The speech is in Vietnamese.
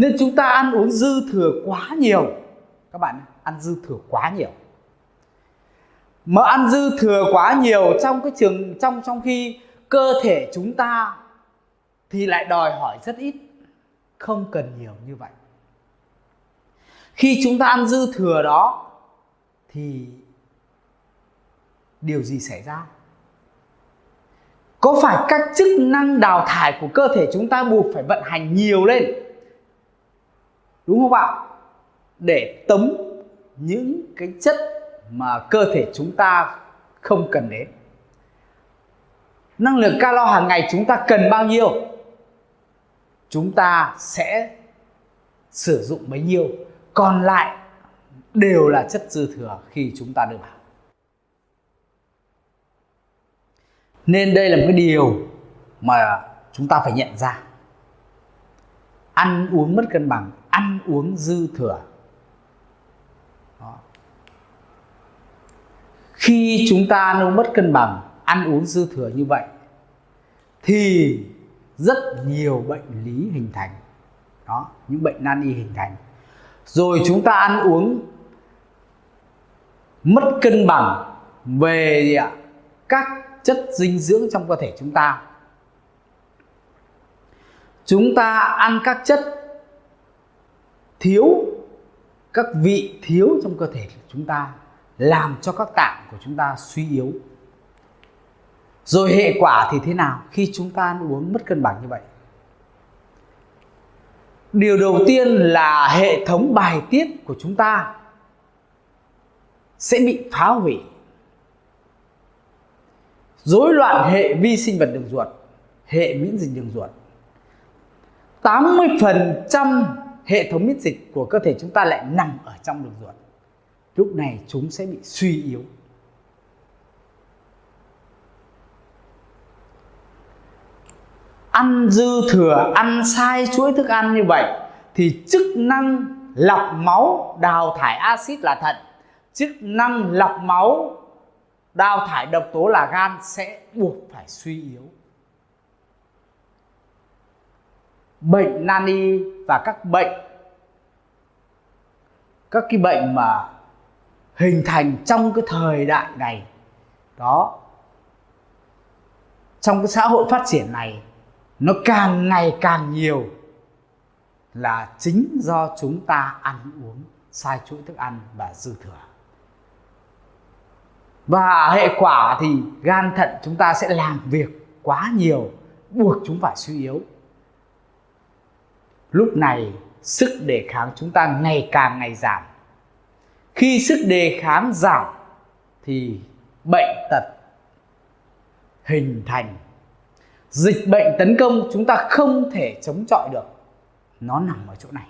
nên chúng ta ăn uống dư thừa quá nhiều. Các bạn ăn dư thừa quá nhiều. Mà ăn dư thừa quá nhiều trong cái trường, trong trong khi cơ thể chúng ta thì lại đòi hỏi rất ít. Không cần nhiều như vậy. Khi chúng ta ăn dư thừa đó thì điều gì xảy ra? Có phải các chức năng đào thải của cơ thể chúng ta buộc phải vận hành nhiều lên? Đúng không ạ để tống những cái chất mà cơ thể chúng ta không cần đến. Năng lượng calo hàng ngày chúng ta cần bao nhiêu, chúng ta sẽ sử dụng bấy nhiêu. Còn lại đều là chất dư thừa khi chúng ta đưa vào nên đây là một cái điều mà chúng ta phải nhận ra ăn uống mất cân bằng, ăn uống dư thừa. Đó. khi chúng ta ăn uống mất cân bằng, ăn uống dư thừa như vậy, thì rất nhiều bệnh lý hình thành. Đó, những bệnh nan y hình thành. Rồi chúng ta ăn uống mất cân bằng về các chất dinh dưỡng trong cơ thể chúng ta chúng ta ăn các chất thiếu, các vị thiếu trong cơ thể của chúng ta, làm cho các tạng của chúng ta suy yếu. Rồi hệ quả thì thế nào khi chúng ta ăn uống mất cân bằng như vậy? Điều đầu tiên là hệ thống bài tiết của chúng ta sẽ bị phá hủy. Rối loạn hệ vi sinh vật đường ruột, hệ miễn dịch đường ruột. 80% hệ thống miễn dịch của cơ thể chúng ta lại nằm ở trong đường ruột. Lúc này chúng sẽ bị suy yếu. Ăn dư thừa, ăn sai chuỗi thức ăn như vậy thì chức năng lọc máu đào thải axit là thận chức năng lọc máu đào thải độc tố là gan sẽ buộc phải suy yếu. Bệnh nan y và các bệnh. Các cái bệnh mà hình thành trong cái thời đại này, đó, trong cái xã hội phát triển này, nó càng ngày càng nhiều là chính do chúng ta ăn uống, sai chuỗi thức ăn và dư thừa. Và hệ quả thì gan thận chúng ta sẽ làm việc quá nhiều, buộc chúng phải suy yếu lúc này, sức đề kháng chúng ta ngày càng ngày giảm. Khi sức đề kháng giảm, thì bệnh tật hình thành. Dịch bệnh tấn công chúng ta không thể chống chọi được. Nó nằm ở chỗ này.